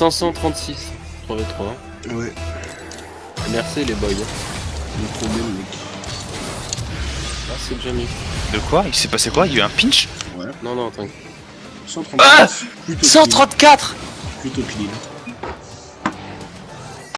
536. 3v3. Ouais, Merci les boys. le problème, mec. Ah c'est Jamie. De quoi? Il s'est passé quoi? Il y a eu un pinch? Ouais. Non, non, t'inquiète. 134. plutôt 134. Plutôt clean.